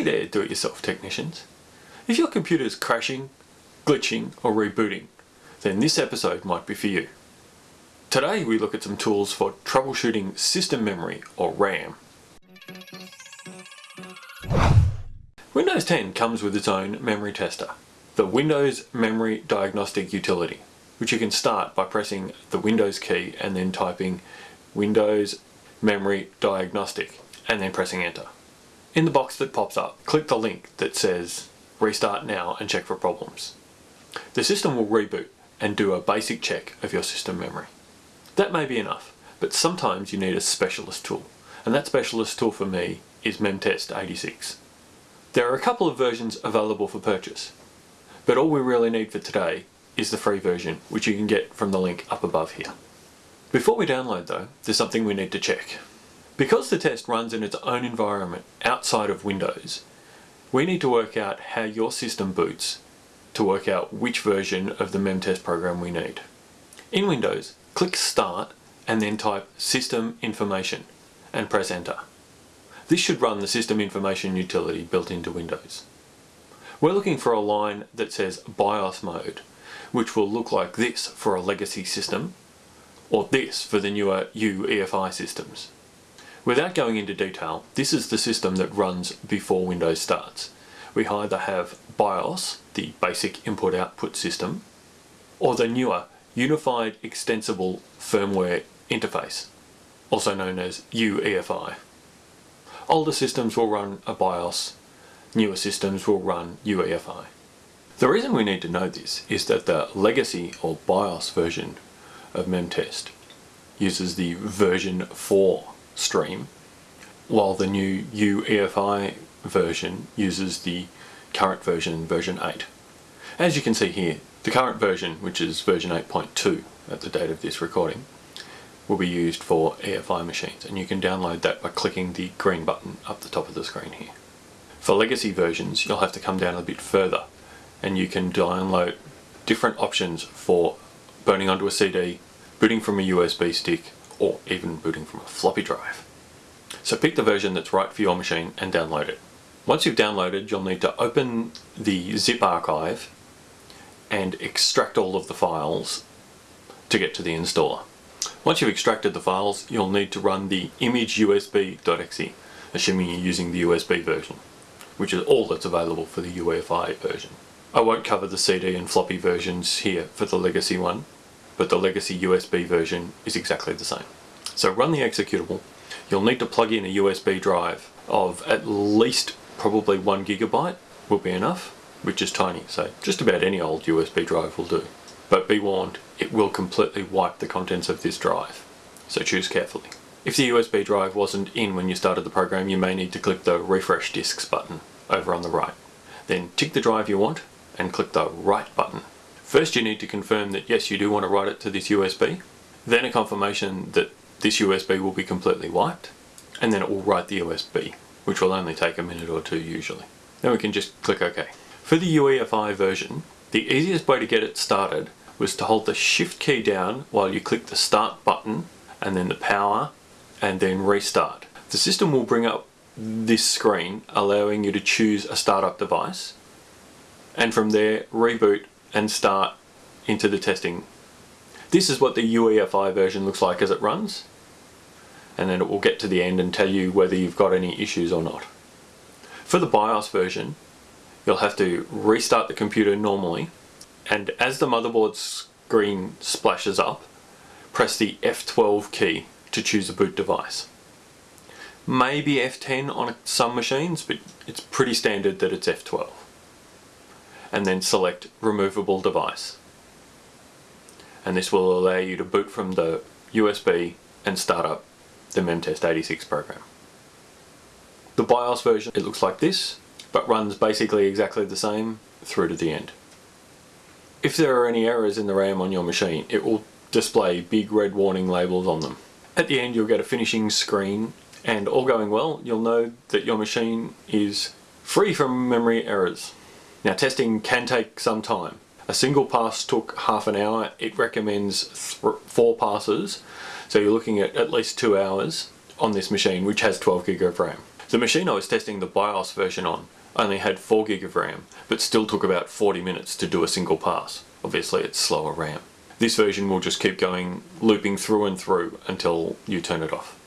Hey there do-it-yourself technicians. If your computer is crashing, glitching or rebooting, then this episode might be for you. Today we look at some tools for troubleshooting system memory or RAM. Windows 10 comes with its own memory tester, the Windows Memory Diagnostic Utility, which you can start by pressing the Windows key and then typing Windows Memory Diagnostic and then pressing enter. In the box that pops up, click the link that says restart now and check for problems. The system will reboot and do a basic check of your system memory. That may be enough, but sometimes you need a specialist tool, and that specialist tool for me is Memtest 86. There are a couple of versions available for purchase, but all we really need for today is the free version, which you can get from the link up above here. Before we download though, there's something we need to check. Because the test runs in its own environment outside of Windows, we need to work out how your system boots to work out which version of the memtest program we need. In Windows, click Start and then type System Information and press Enter. This should run the System Information utility built into Windows. We're looking for a line that says BIOS mode, which will look like this for a legacy system, or this for the newer UEFI systems. Without going into detail, this is the system that runs before Windows starts. We either have BIOS, the basic input-output system, or the newer Unified Extensible Firmware Interface, also known as UEFI. Older systems will run a BIOS, newer systems will run UEFI. The reason we need to know this is that the legacy or BIOS version of Memtest uses the version 4 stream, while the new UEFI version uses the current version, version 8. As you can see here, the current version, which is version 8.2 at the date of this recording, will be used for EFI machines and you can download that by clicking the green button up the top of the screen here. For legacy versions you'll have to come down a bit further and you can download different options for burning onto a CD, booting from a USB stick or even booting from a floppy drive. So pick the version that's right for your machine and download it. Once you've downloaded, you'll need to open the zip archive and extract all of the files to get to the installer. Once you've extracted the files, you'll need to run the image.usb.exe, assuming you're using the USB version, which is all that's available for the UEFI version. I won't cover the CD and floppy versions here for the legacy one, but the legacy USB version is exactly the same. So run the executable, you'll need to plug in a USB drive of at least probably one gigabyte will be enough, which is tiny, so just about any old USB drive will do. But be warned, it will completely wipe the contents of this drive, so choose carefully. If the USB drive wasn't in when you started the program, you may need to click the refresh disks button over on the right. Then tick the drive you want and click the write button First you need to confirm that yes you do want to write it to this USB, then a confirmation that this USB will be completely wiped, and then it will write the USB, which will only take a minute or two usually. Then we can just click OK. For the UEFI version, the easiest way to get it started was to hold the shift key down while you click the start button and then the power and then restart. The system will bring up this screen allowing you to choose a startup device and from there reboot and start into the testing. This is what the UEFI version looks like as it runs and then it will get to the end and tell you whether you've got any issues or not. For the BIOS version you'll have to restart the computer normally and as the motherboard screen splashes up press the F12 key to choose a boot device. Maybe F10 on some machines but it's pretty standard that it's F12 and then select removable device. And this will allow you to boot from the USB and start up the Memtest 86 program. The BIOS version, it looks like this, but runs basically exactly the same through to the end. If there are any errors in the RAM on your machine, it will display big red warning labels on them. At the end you'll get a finishing screen and all going well you'll know that your machine is free from memory errors. Now testing can take some time. A single pass took half an hour. It recommends four passes. So you're looking at at least two hours on this machine, which has 12 gig of RAM. The machine I was testing the BIOS version on only had 4 gig of RAM, but still took about 40 minutes to do a single pass. Obviously it's slower RAM. This version will just keep going, looping through and through until you turn it off.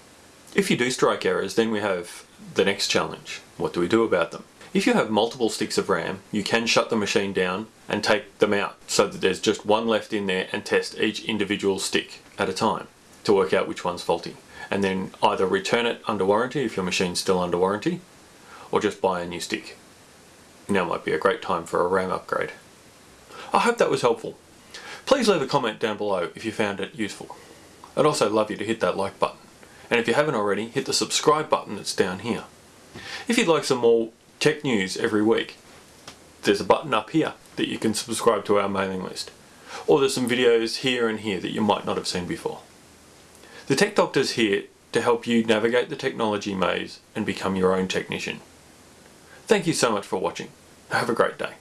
If you do strike errors, then we have the next challenge. What do we do about them? If you have multiple sticks of RAM, you can shut the machine down and take them out so that there's just one left in there and test each individual stick at a time to work out which one's faulty. And then either return it under warranty if your machine's still under warranty, or just buy a new stick. Now might be a great time for a RAM upgrade. I hope that was helpful. Please leave a comment down below if you found it useful. I'd also love you to hit that like button. And if you haven't already, hit the subscribe button that's down here. If you'd like some more tech news every week, there's a button up here that you can subscribe to our mailing list. Or there's some videos here and here that you might not have seen before. The Tech Doctor's here to help you navigate the technology maze and become your own technician. Thank you so much for watching. Have a great day.